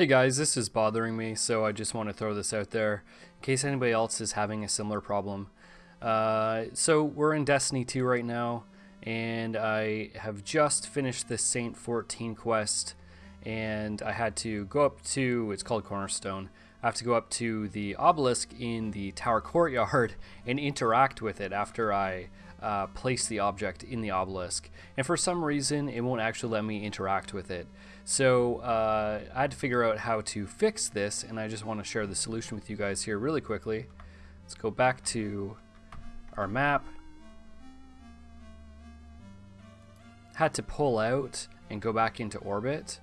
Hey guys, this is bothering me, so I just want to throw this out there in case anybody else is having a similar problem. Uh, so we're in Destiny 2 right now, and I have just finished the Saint 14 quest, and I had to go up to, it's called Cornerstone, I have to go up to the obelisk in the tower courtyard and interact with it after I uh, place the object in the obelisk. And for some reason, it won't actually let me interact with it. So uh, I had to figure out how to fix this, and I just want to share the solution with you guys here really quickly. Let's go back to our map. Had to pull out and go back into orbit.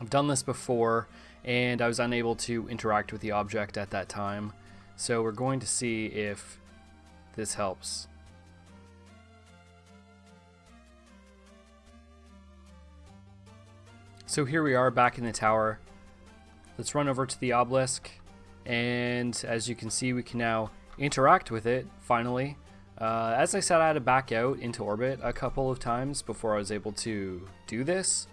I've done this before and I was unable to interact with the object at that time. So we're going to see if this helps. So here we are back in the tower. Let's run over to the obelisk and as you can see we can now interact with it finally. Uh, as I said I had to back out into orbit a couple of times before I was able to do this.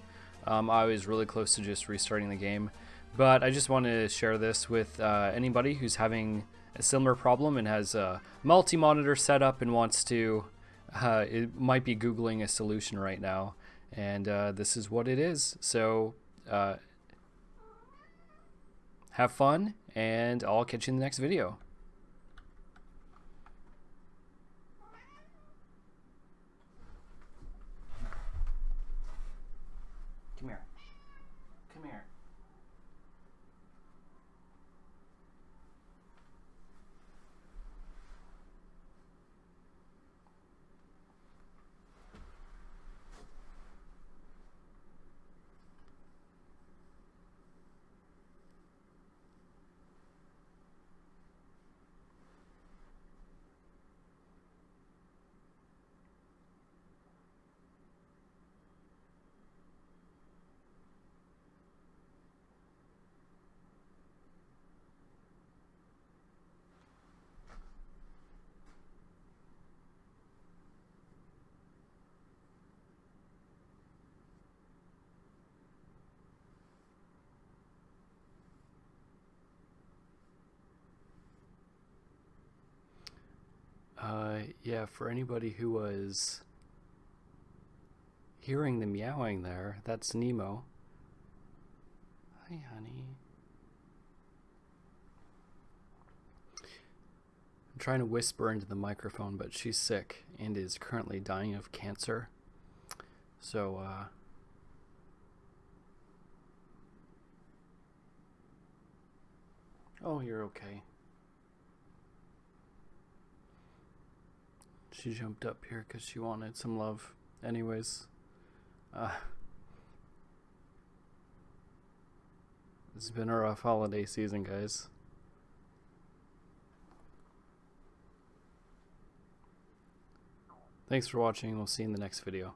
Um, I was really close to just restarting the game. But I just want to share this with uh, anybody who's having a similar problem and has a multi-monitor setup and wants to, uh, it might be Googling a solution right now. And uh, this is what it is. So uh, have fun and I'll catch you in the next video. Come here. Uh, yeah, for anybody who was hearing the meowing there, that's Nemo. Hi, honey. I'm trying to whisper into the microphone, but she's sick and is currently dying of cancer. So, uh, Oh, you're okay. She jumped up here because she wanted some love. Anyways, uh, it's been a rough holiday season, guys. Thanks for watching. We'll see you in the next video.